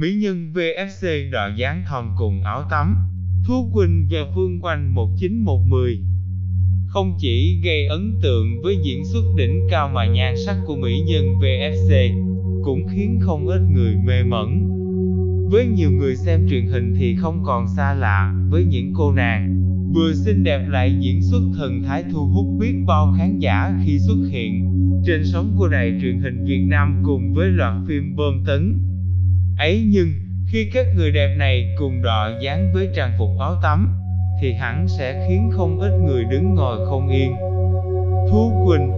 Mỹ nhân VSC đọa dáng thon cùng áo tắm, Thu Quỳnh và Phương Quanh 1910 không chỉ gây ấn tượng với diễn xuất đỉnh cao mà nhan sắc của mỹ nhân VSC cũng khiến không ít người mê mẩn. Với nhiều người xem truyền hình thì không còn xa lạ với những cô nàng vừa xinh đẹp lại diễn xuất thần thái thu hút biết bao khán giả khi xuất hiện trên sóng của đài truyền hình Việt Nam cùng với loạt phim bom tấn. Ấy nhưng, khi các người đẹp này cùng đọ dáng với trang phục áo tắm, thì hẳn sẽ khiến không ít người đứng ngồi không yên. Thu Quỳnh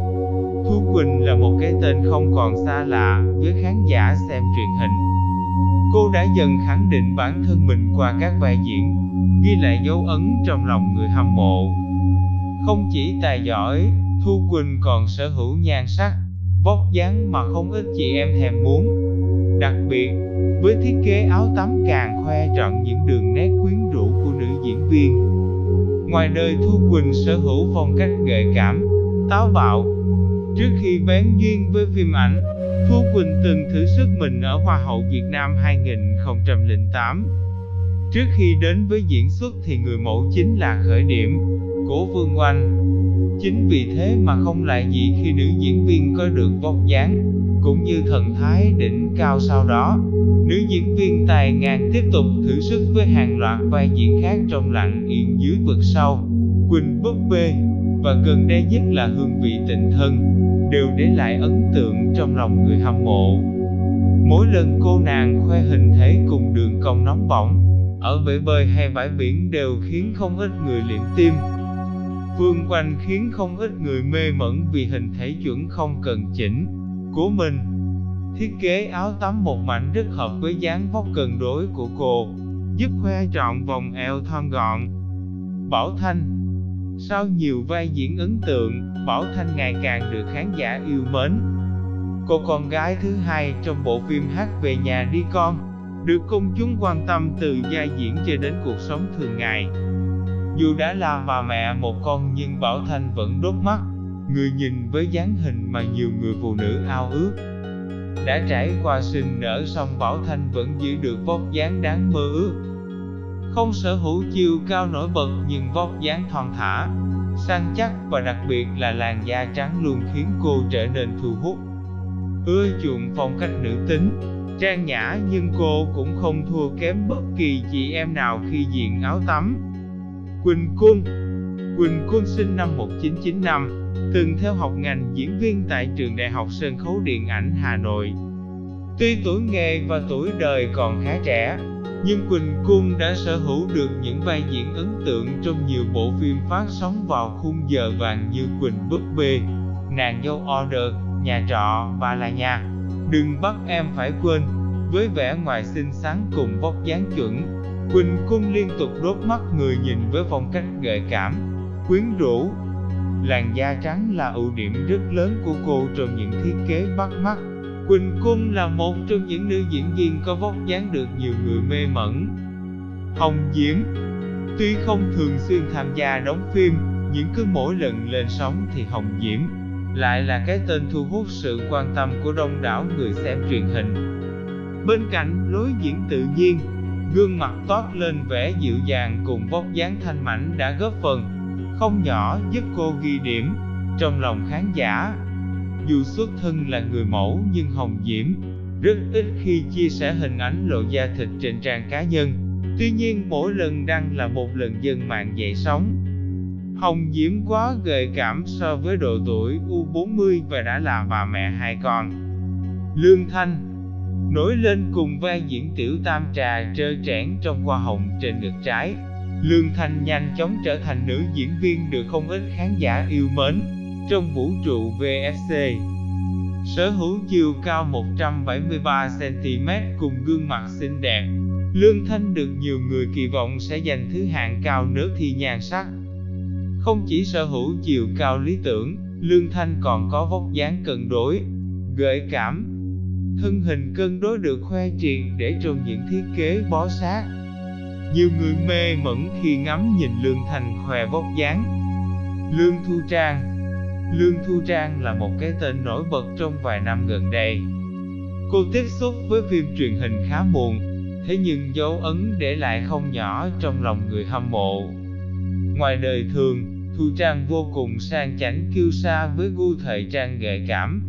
Thu Quỳnh là một cái tên không còn xa lạ với khán giả xem truyền hình. Cô đã dần khẳng định bản thân mình qua các vai diễn, ghi lại dấu ấn trong lòng người hâm mộ. Không chỉ tài giỏi, Thu Quỳnh còn sở hữu nhan sắc, vóc dáng mà không ít chị em thèm muốn. Đặc biệt, với thiết kế áo tắm càng khoe trọn những đường nét quyến rũ của nữ diễn viên. Ngoài đời Thu Quỳnh sở hữu phong cách gợi cảm, táo bạo. Trước khi bén duyên với phim ảnh, Thu Quỳnh từng thử sức mình ở Hoa hậu Việt Nam 2008. Trước khi đến với diễn xuất thì người mẫu chính là khởi điểm, của Vương Oanh. Chính vì thế mà không lại gì khi nữ diễn viên có được vóc dáng, cũng như thần thái đỉnh cao sau đó. Nữ diễn viên tài ngang tiếp tục thử sức với hàng loạt vai diễn khác trong lặng yên dưới vực sâu. Quỳnh búp bê, và gần đây nhất là hương vị tình thân, đều để lại ấn tượng trong lòng người hâm mộ. Mỗi lần cô nàng khoe hình thể cùng đường cong nóng bỏng, ở bể bơi hay bãi biển đều khiến không ít người liệm tim. vương Quanh khiến không ít người mê mẩn vì hình thể chuẩn không cần chỉnh của mình. Thiết kế áo tắm một mảnh rất hợp với dáng vóc cân đối của cô, giúp khoe trọn vòng eo thon gọn. Bảo Thanh Sau nhiều vai diễn ấn tượng, Bảo Thanh ngày càng được khán giả yêu mến. Cô con gái thứ hai trong bộ phim Hát về nhà đi con, được công chúng quan tâm từ vai diễn cho đến cuộc sống thường ngày. Dù đã là bà mẹ một con nhưng Bảo Thanh vẫn đốt mắt, người nhìn với dáng hình mà nhiều người phụ nữ ao ước. Đã trải qua sinh nở song Bảo Thanh vẫn giữ được vóc dáng đáng mơ ước. Không sở hữu chiều cao nổi bật nhưng vóc dáng thon thả, săn chắc và đặc biệt là làn da trắng luôn khiến cô trở nên thu hút. Ưa chuộng phong cách nữ tính, trang nhã nhưng cô cũng không thua kém bất kỳ chị em nào khi diện áo tắm. Quỳnh Cung Quỳnh Cung sinh năm 1995, từng theo học ngành diễn viên tại trường Đại học Sân khấu Điện ảnh Hà Nội. Tuy tuổi nghề và tuổi đời còn khá trẻ, nhưng Quỳnh Cung đã sở hữu được những vai diễn ấn tượng trong nhiều bộ phim phát sóng vào khung giờ vàng như Quỳnh Búp Bê, Nàng dâu Order, Nhà trọ và Là nhà. Đừng bắt em phải quên, với vẻ ngoài xinh xắn cùng vóc dáng chuẩn, Quỳnh Cung liên tục đốt mắt người nhìn với phong cách gợi cảm, quyến rũ. Làn da trắng là ưu điểm rất lớn của cô trong những thiết kế bắt mắt. Quỳnh Cung là một trong những nữ diễn viên có vóc dáng được nhiều người mê mẩn. Hồng Diễm Tuy không thường xuyên tham gia đóng phim, nhưng cứ mỗi lần lên sóng thì Hồng Diễm lại là cái tên thu hút sự quan tâm của đông đảo người xem truyền hình. Bên cạnh lối diễn tự nhiên, gương mặt toát lên vẻ dịu dàng cùng vóc dáng thanh mảnh đã góp phần không nhỏ giúp cô ghi điểm trong lòng khán giả. Dù xuất thân là người mẫu nhưng Hồng Diễm rất ít khi chia sẻ hình ảnh lộ da thịt trên trang cá nhân. Tuy nhiên, mỗi lần đăng là một lần dân mạng dậy sóng. Hồng Diễm quá gợi cảm so với độ tuổi U40 và đã là bà mẹ hai con. Lương Thanh nổi lên cùng vai diễn tiểu tam trà trơ trẽn trong hoa hồng trên ngực trái. Lương Thanh nhanh chóng trở thành nữ diễn viên được không ít khán giả yêu mến trong vũ trụ VFC. Sở hữu chiều cao 173cm cùng gương mặt xinh đẹp, Lương Thanh được nhiều người kỳ vọng sẽ giành thứ hạng cao nước thi nhan sắc. Không chỉ sở hữu chiều cao lý tưởng, Lương Thanh còn có vóc dáng cân đối, gợi cảm, thân hình cân đối được khoe triệt để trong những thiết kế bó sát. Nhiều người mê mẩn khi ngắm nhìn Lương Thành khoe vóc dáng. Lương Thu Trang Lương Thu Trang là một cái tên nổi bật trong vài năm gần đây. Cô tiếp xúc với phim truyền hình khá muộn, thế nhưng dấu ấn để lại không nhỏ trong lòng người hâm mộ. Ngoài đời thường, Thu Trang vô cùng sang chảnh kiêu sa với gu thời trang gợi cảm.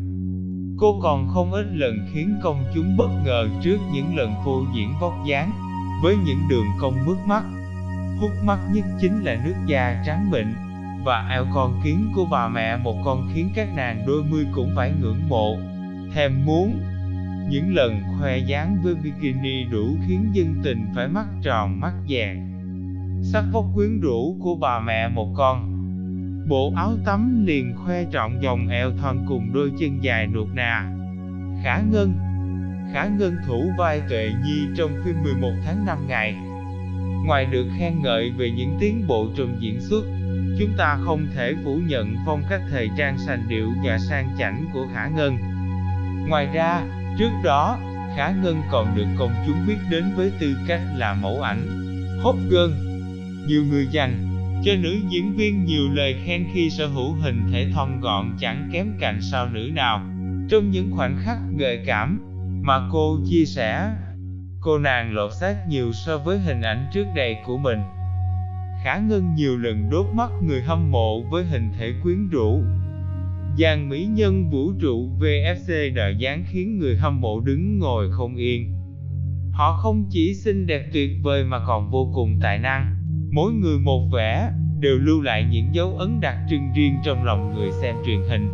Cô còn không ít lần khiến công chúng bất ngờ trước những lần phô diễn vóc dáng, với những đường cong mướt mắt. Hút mắt nhất chính là nước da trắng mịn, và eo con kiến của bà mẹ một con khiến các nàng đôi mươi cũng phải ngưỡng mộ, thèm muốn. Những lần khoe dáng với bikini đủ khiến dân tình phải mắt tròn mắt vàng. Sắc vóc quyến rũ của bà mẹ một con. Bộ áo tắm liền khoe trọn dòng eo thon cùng đôi chân dài nuột nà. Khả Ngân Khả Ngân thủ vai Tuệ Nhi trong phim 11 tháng 5 ngày. Ngoài được khen ngợi về những tiến bộ trong diễn xuất, chúng ta không thể phủ nhận phong cách thời trang sành điệu và sang chảnh của Khả Ngân. Ngoài ra, trước đó, Khả Ngân còn được công chúng biết đến với tư cách là mẫu ảnh hot girl. Nhiều người dành cho nữ diễn viên nhiều lời khen khi sở hữu hình thể thon gọn chẳng kém cạnh sao nữ nào. Trong những khoảnh khắc gợi cảm mà cô chia sẻ, cô nàng lột xác nhiều so với hình ảnh trước đây của mình. Khả Ngân nhiều lần đốt mắt người hâm mộ với hình thể quyến rũ. Dàn mỹ nhân vũ trụ VFC đợi dáng khiến người hâm mộ đứng ngồi không yên. Họ không chỉ xinh đẹp tuyệt vời mà còn vô cùng tài năng. Mỗi người một vẻ, đều lưu lại những dấu ấn đặc trưng riêng trong lòng người xem truyền hình.